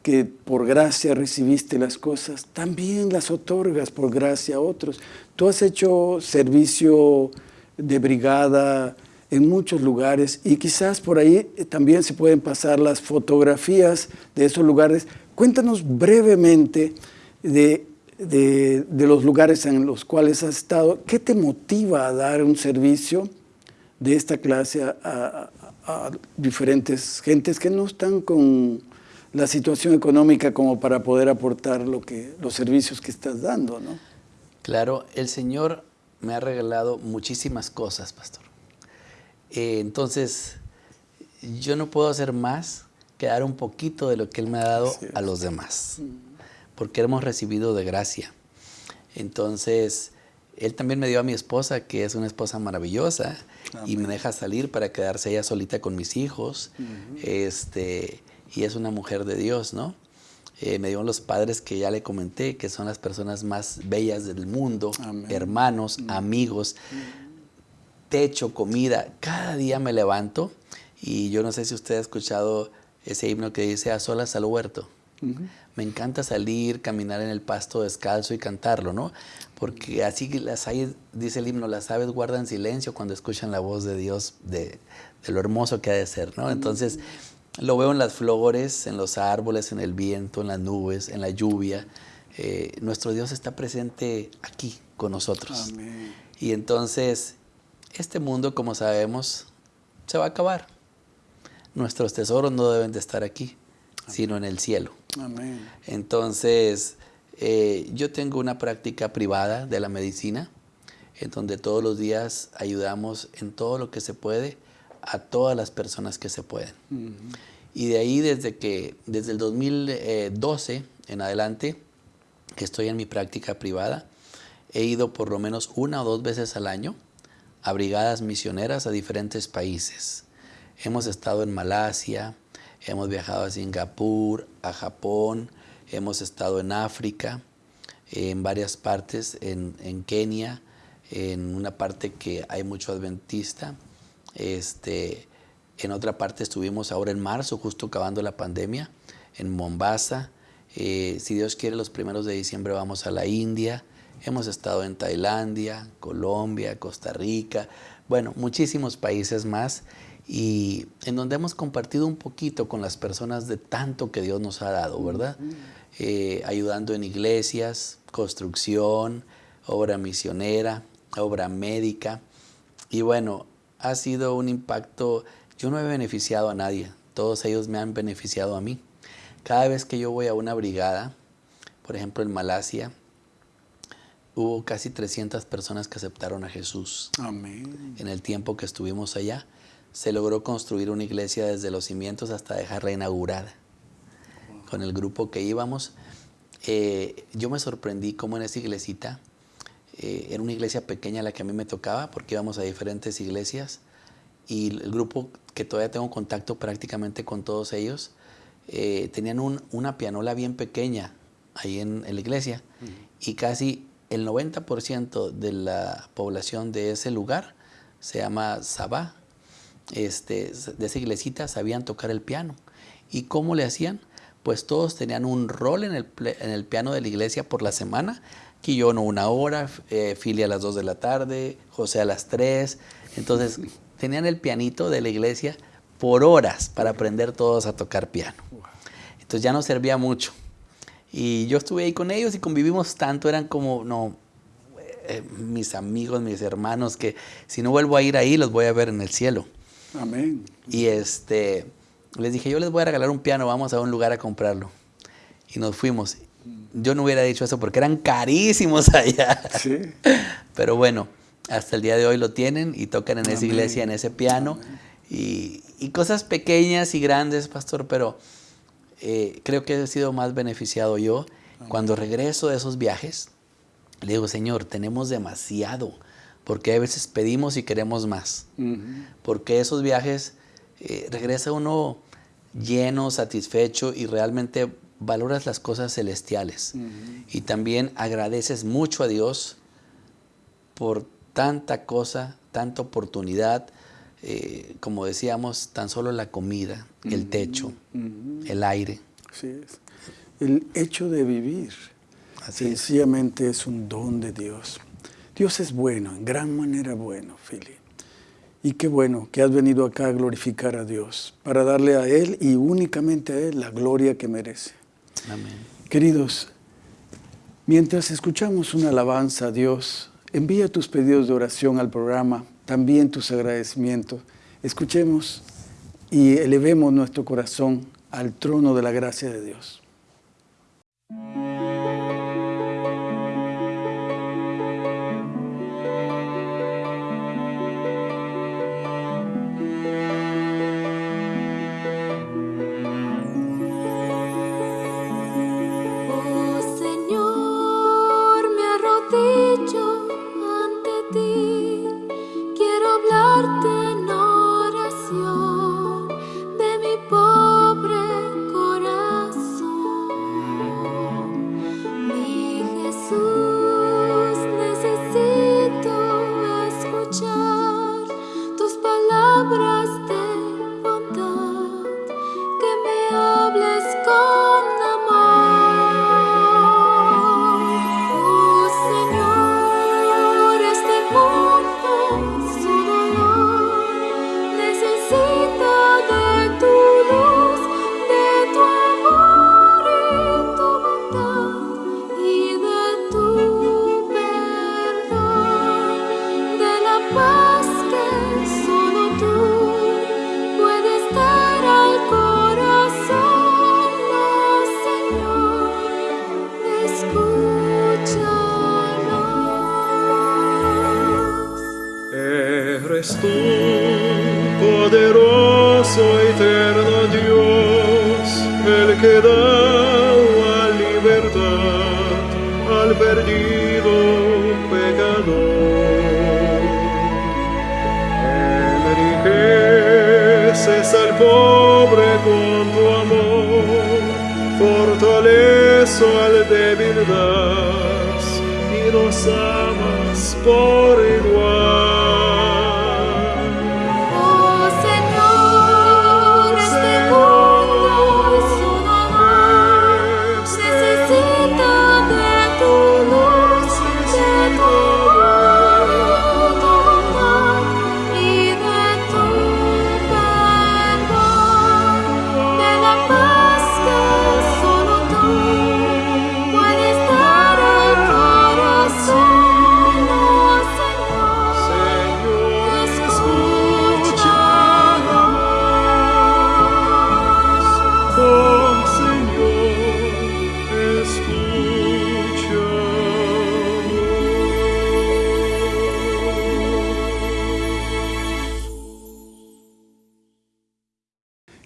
que por gracia recibiste las cosas, también las otorgas por gracia a otros. Tú has hecho servicio de brigada en muchos lugares y quizás por ahí también se pueden pasar las fotografías de esos lugares. Cuéntanos brevemente de de, los lugares en los cuales has estado, ¿qué te motiva a dar un servicio de esta clase a, diferentes gentes que no están con la situación económica como para poder aportar lo que, los servicios que estás dando, ¿no? Claro, el Señor me ha regalado muchísimas cosas, pastor. Eh, entonces, yo no puedo hacer más que dar un poquito de lo que Él me ha dado a los demás, porque hemos recibido de gracia. Entonces, Él también me dio a mi esposa, que es una esposa maravillosa, y me deja salir para quedarse ella solita con mis hijos. este, y es una mujer de Dios, ¿no? Eh, me dio los padres que ya le comenté, que son las personas más bellas del mundo, hermanos, amigos, techo, comida. Cada día me levanto y yo no sé si usted ha escuchado ese himno que dice a solas al huerto. Me encanta salir, caminar en el pasto descalzo y cantarlo, ¿no? Porque así las hay, dice el himno, las aves guardan silencio cuando escuchan la voz de Dios, de, lo hermoso que ha de ser, ¿no? Entonces, lo veo en las flores, en los árboles, en el viento, en las nubes, en la lluvia. Eh, nuestro Dios está presente aquí con nosotros. Y entonces, este mundo, como sabemos, se va a acabar. Nuestros tesoros no deben de estar aquí, sino en el cielo. Amén. Entonces, eh, yo tengo una práctica privada de la medicina, en donde todos los días ayudamos en todo lo que se puede a todas las personas que se pueden. Y de ahí desde que, desde el 2012 en adelante, que estoy en mi práctica privada, he ido por lo menos una o dos veces al año a brigadas misioneras a diferentes países. Hemos estado en Malasia, hemos viajado a Singapur, a Japón, hemos estado en África, en varias partes, en, en Kenia, en una parte que hay mucho adventista, este, en otra parte estuvimos ahora en marzo, justo acabando la pandemia, en Mombasa. Eh, si Dios quiere, los primeros de diciembre vamos a la India. Hemos estado en Tailandia, Colombia, Costa Rica, bueno, muchísimos países más y en donde hemos compartido un poquito con las personas de tanto que Dios nos ha dado, ¿verdad? Eh, ayudando en iglesias, construcción, obra misionera, obra médica. Y bueno, ha sido un impacto, yo no he beneficiado a nadie, todos ellos me han beneficiado a mí. Cada vez que yo voy a una brigada, por ejemplo en Malasia, hubo casi 300 personas que aceptaron a Jesús. Amén. En el tiempo que estuvimos allá, se logró construir una iglesia desde los cimientos hasta dejarla inaugurada. Con el grupo que íbamos, eh, yo me sorprendí cómo en esa iglesita eh, era una iglesia pequeña la que a mí me tocaba porque íbamos a diferentes iglesias y el grupo que todavía tengo contacto prácticamente con todos ellos, eh, tenían una pianola bien pequeña ahí en, la iglesia y casi el 90% de la población de ese lugar se llama Sabá, este, de esa iglesita sabían tocar el piano. ¿Y cómo le hacían? Pues todos tenían un rol en el, en el piano de la iglesia por la semana Quillono una hora, eh, Fili a las 2 de la tarde, José a las 3. Entonces tenían el pianito de la iglesia por horas para aprender todos a tocar piano. Entonces ya no servía mucho. Y yo estuve ahí con ellos y convivimos tanto, eran como, no, eh, mis amigos, mis hermanos, que si no vuelvo a ir ahí, los voy a ver en el cielo. Amén. Y este, les dije, yo les voy a regalar un piano, vamos a un lugar a comprarlo. Y nos fuimos. Yo no hubiera dicho eso porque eran carísimos (laughs) allá. Sí. Pero bueno, hasta el día de hoy lo tienen y tocan en esa iglesia, en ese piano. Y, y, cosas pequeñas y grandes, pastor, pero eh, creo que he sido más beneficiado yo. Cuando regreso de esos viajes, le digo, Señor, tenemos demasiado, porque a veces pedimos y queremos más. Porque esos viajes eh, regresa uno lleno, satisfecho y realmente valoras las cosas celestiales. Y también agradeces mucho a Dios por tanta cosa, tanta oportunidad, eh, como decíamos, tan solo la comida, el techo, el aire. Así es. El hecho de vivir sencillamente es. un don de Dios. Dios es bueno, en gran manera bueno, Philip. Y qué bueno que has venido acá a glorificar a Dios, para darle a Él y únicamente a Él la gloria que merece. Amén. Queridos, mientras escuchamos una alabanza a Dios, envía tus pedidos de oración al programa también tus agradecimientos. Escuchemos y elevemos nuestro corazón al trono de la gracia de Dios. Oh.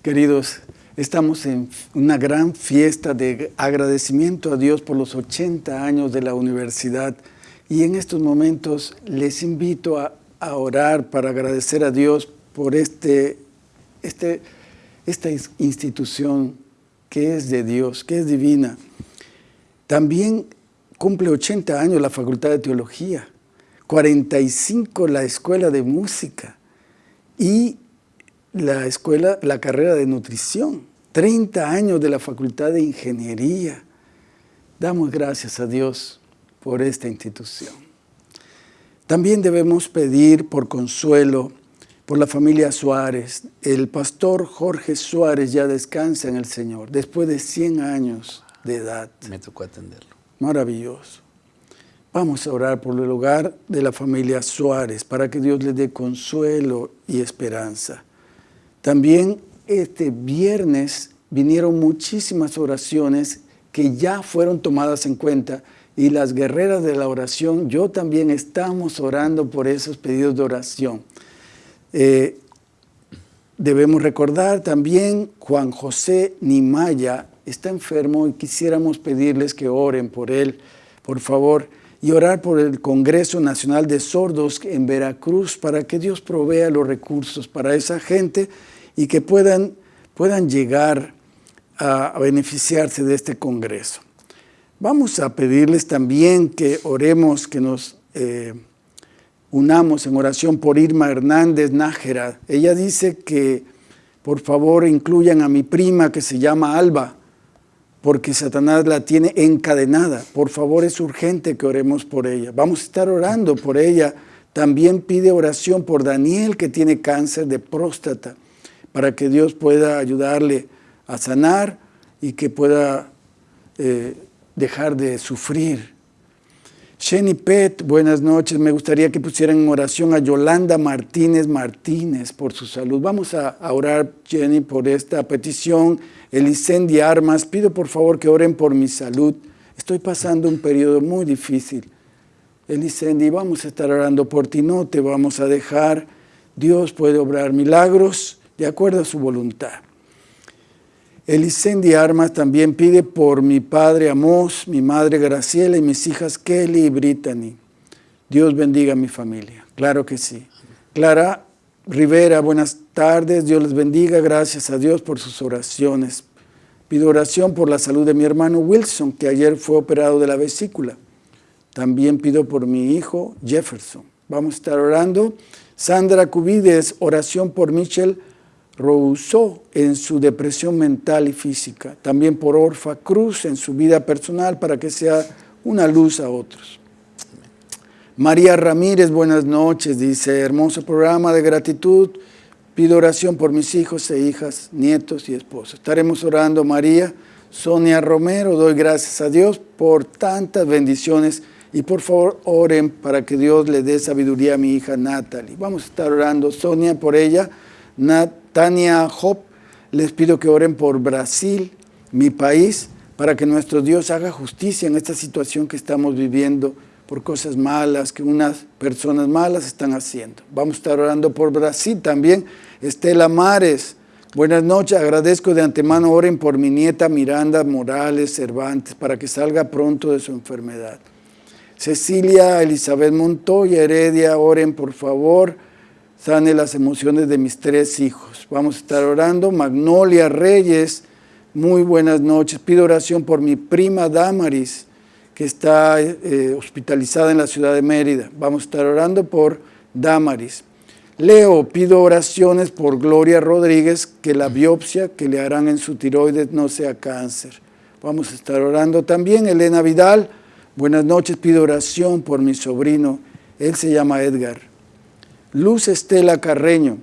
Queridos, estamos en una gran fiesta de agradecimiento a Dios por los 80 años de la universidad y en estos momentos les invito a, orar para agradecer a Dios por este, este, esta institución que es de Dios, que es divina. También cumple 80 años la Facultad de Teología, 45 la Escuela de Música y la escuela, la carrera de nutrición, 30 años de la Facultad de Ingeniería. Damos gracias a Dios por esta institución. También debemos pedir por consuelo por la familia Suárez. El pastor Jorge Suárez ya descansa en el Señor después de 100 años de edad. Me tocó atenderlo. Maravilloso. Vamos a orar por el hogar de la familia Suárez para que Dios les dé consuelo y esperanza. También este viernes vinieron muchísimas oraciones que ya fueron tomadas en cuenta y las guerreras de la oración, yo también estamos orando por esos pedidos de oración. Eh, debemos recordar también Juan José Nimaya está enfermo y quisiéramos pedirles que oren por él, por favor, y orar por el Congreso Nacional de Sordos en Veracruz para que Dios provea los recursos para esa gente y que puedan, puedan llegar a, beneficiarse de este Congreso. Vamos a pedirles también que oremos, que nos... Eh, unamos en oración por Irma Hernández Nájera. Ella dice que por favor incluyan a mi prima que se llama Alba, porque Satanás la tiene encadenada. Por favor es urgente que oremos por ella. Vamos a estar orando por ella. También pide oración por Daniel que tiene cáncer de próstata, para que Dios pueda ayudarle a sanar y que pueda eh, dejar de sufrir Jenny Pet, buenas noches. Me gustaría que pusieran en oración a Yolanda Martínez Martínez por su salud. Vamos a, orar, Jenny, por esta petición. Elicendi Armas, pido por favor que oren por mi salud. Estoy pasando un periodo muy difícil. Elicendi, vamos a estar orando por ti, no te vamos a dejar. Dios puede obrar milagros de acuerdo a su voluntad. Elicendi Armas también pide por mi padre Amos, mi madre Graciela y mis hijas Kelly y Brittany. Dios bendiga a mi familia. Claro que sí. Clara Rivera, buenas tardes. Dios les bendiga. Gracias a Dios por sus oraciones. Pido oración por la salud de mi hermano Wilson, que ayer fue operado de la vesícula. También pido por mi hijo Jefferson. Vamos a estar orando. Sandra Cubides, oración por Michelle Rousseau en su depresión mental y física, también por Orfa Cruz en su vida personal para que sea una luz a otros. María Ramírez, buenas noches, dice, hermoso programa de gratitud, pido oración por mis hijos e hijas, nietos y esposos. Estaremos orando, María. Sonia Romero, doy gracias a Dios por tantas bendiciones y por favor oren para que Dios le dé sabiduría a mi hija Natalie. Vamos a estar orando, Sonia, por ella. Nat Tania Job, les pido que oren por Brasil, mi país, para que nuestro Dios haga justicia en esta situación que estamos viviendo por cosas malas que unas personas malas están haciendo. Vamos a estar orando por Brasil también. Estela Mares, buenas noches, agradezco de antemano, oren por mi nieta Miranda Morales Cervantes para que salga pronto de su enfermedad. Cecilia Elizabeth Montoya Heredia, oren por favor sane las emociones de mis tres hijos. Vamos a estar orando. Magnolia Reyes, muy buenas noches. Pido oración por mi prima Damaris, que está eh, hospitalizada en la ciudad de Mérida. Vamos a estar orando por Damaris. Leo, pido oraciones por Gloria Rodríguez, que la biopsia que le harán en su tiroides no sea cáncer. Vamos a estar orando también. Elena Vidal, buenas noches, pido oración por mi sobrino. Él se llama Edgar. Luz Estela Carreño.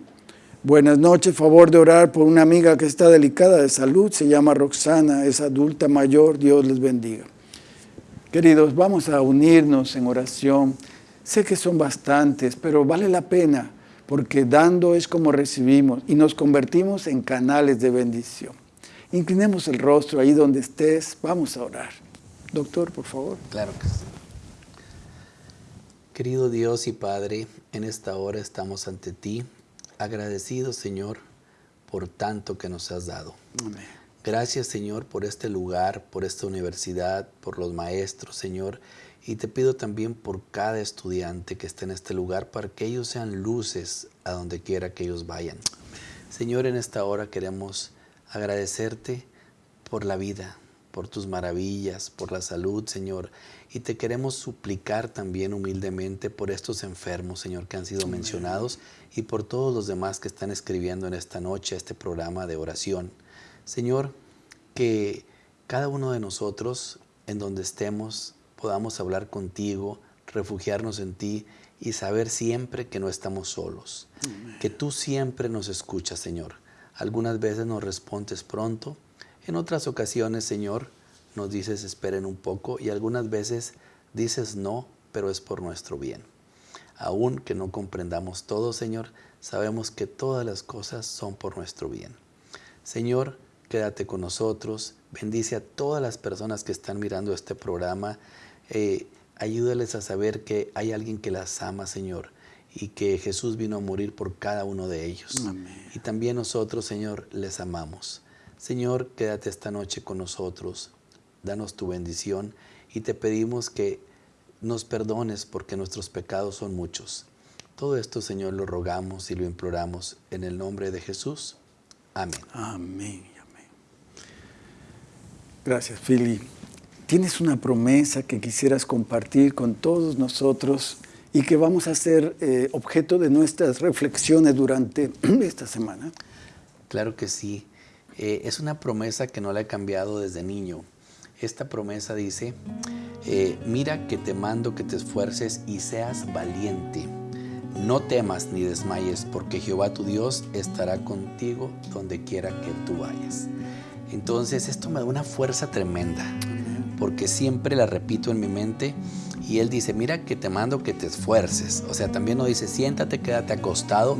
Buenas noches, favor de orar por una amiga que está delicada de salud, se llama Roxana, es adulta mayor, Dios les bendiga. Queridos, vamos a unirnos en oración. Sé que son bastantes, pero vale la pena, porque dando es como recibimos y nos convertimos en canales de bendición. Inclinemos el rostro ahí donde estés, vamos a orar. Doctor, por favor. Claro que sí. Querido Dios y Padre, en esta hora estamos ante ti, agradecidos, Señor, por tanto que nos has dado. Gracias, Señor, por este lugar, por esta universidad, por los maestros, Señor. Y te pido también por cada estudiante que esté en este lugar para que ellos sean luces a donde quiera que ellos vayan. Señor, en esta hora queremos agradecerte por la vida, por tus maravillas, por la salud, Señor. Y te queremos suplicar también humildemente por estos enfermos, Señor, que han sido mencionados y por todos los demás que están escribiendo en esta noche este programa de oración. Señor, que cada uno de nosotros, en donde estemos, podamos hablar contigo, refugiarnos en ti y saber siempre que no estamos solos, que tú siempre nos escuchas, Señor. Algunas veces nos respondes pronto, en otras ocasiones, Señor, nos dices esperen un poco y algunas veces dices no, pero es por nuestro bien. Aun que no comprendamos todo, Señor, sabemos que todas las cosas son por nuestro bien. Señor, quédate con nosotros, bendice a todas las personas que están mirando este programa, eh, ayúdales a saber que hay alguien que las ama, Señor, y que Jesús vino a morir por cada uno de ellos. Y también nosotros, Señor, les amamos. Señor, quédate esta noche con nosotros, danos tu bendición y te pedimos que nos perdones porque nuestros pecados son muchos. Todo esto, Señor, lo rogamos y lo imploramos en el nombre de Jesús. Amén. Amén. Amén. Gracias, Philly. ¿Tienes una promesa que quisieras compartir con todos nosotros y que vamos a ser eh, objeto de nuestras reflexiones durante (clears throat) esta semana? Claro que sí. Eh, es una promesa que no la he cambiado desde niño. Esta promesa dice, eh, mira que te mando que te esfuerces y seas valiente. No temas ni desmayes, porque Jehová tu Dios estará contigo donde quiera que tú vayas. Entonces esto me da una fuerza tremenda, porque siempre la repito en mi mente y él dice, mira que te mando que te esfuerces. O sea, también nos dice, siéntate, quédate acostado.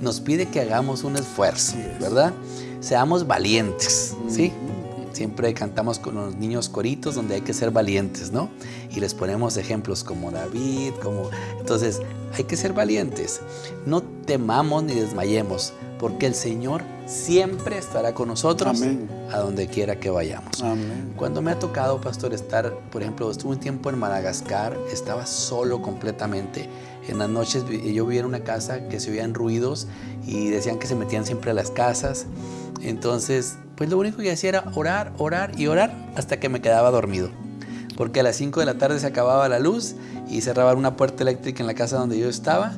Nos pide que hagamos un esfuerzo, ¿verdad? Seamos valientes, ¿sí? Siempre cantamos con los niños coritos donde hay que ser valientes, ¿no? Y les ponemos ejemplos como David, como... Entonces, hay que ser valientes. No temamos ni desmayemos, porque el Señor siempre estará con nosotros a donde quiera que vayamos. Cuando me ha tocado, pastor, estar, por ejemplo, estuve un tiempo en Madagascar, estaba solo completamente. En las noches yo vivía en una casa que se oían ruidos y decían que se metían siempre a las casas. Entonces, pues lo único que hacía era orar, orar y orar hasta que me quedaba dormido. Porque a las 5 de la tarde se acababa la luz y cerraban una puerta eléctrica en la casa donde yo estaba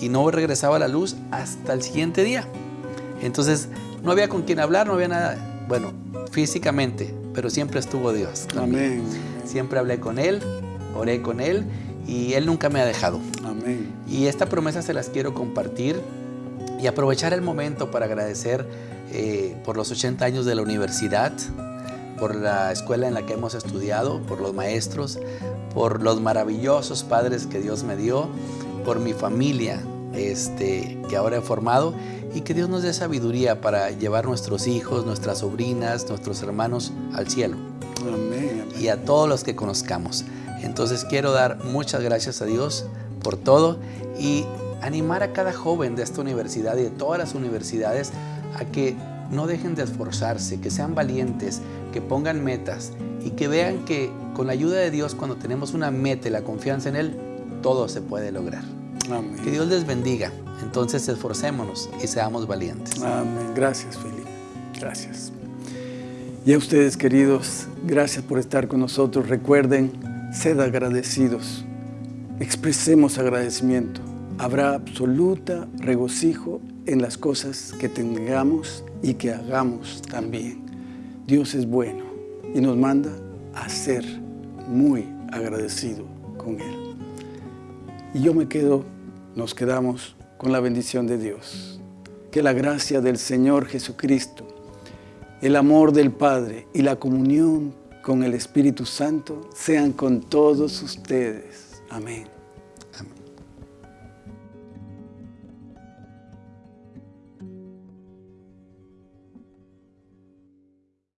y no regresaba la luz hasta el siguiente día. Entonces, no había con quién hablar, no había nada, bueno, físicamente, pero siempre estuvo Dios. Amén. Siempre hablé con Él, oré con Él y Él nunca me ha dejado. Amén. Y esta promesa se las quiero compartir y aprovechar el momento para agradecer eh, por los 80 años de la universidad, por la escuela en la que hemos estudiado, por los maestros, por los maravillosos padres que Dios me dio, por mi familia este, que ahora he formado y que Dios nos dé sabiduría para llevar nuestros hijos, nuestras sobrinas, nuestros hermanos al cielo. Amén, Y a todos los que conozcamos. Entonces quiero dar muchas gracias a Dios por todo y animar a cada joven de esta universidad y de todas las universidades a que no dejen de esforzarse, que sean valientes, que pongan metas y que vean que con la ayuda de Dios, cuando tenemos una meta y la confianza en Él, todo se puede lograr. Amén. Que Dios les bendiga. Entonces esforcémonos y seamos valientes. Amén. Gracias, Felipe. Gracias. Y a ustedes, queridos, gracias por estar con nosotros. Recuerden, sed agradecidos. Expresemos agradecimiento. Habrá absoluta regocijo en las cosas que tengamos y que hagamos también. Dios es bueno y nos manda a ser muy agradecido con Él. Y yo me quedo, nos quedamos con la bendición de Dios. Que la gracia del Señor Jesucristo, el amor del Padre y la comunión con el Espíritu Santo sean con todos ustedes. Amén.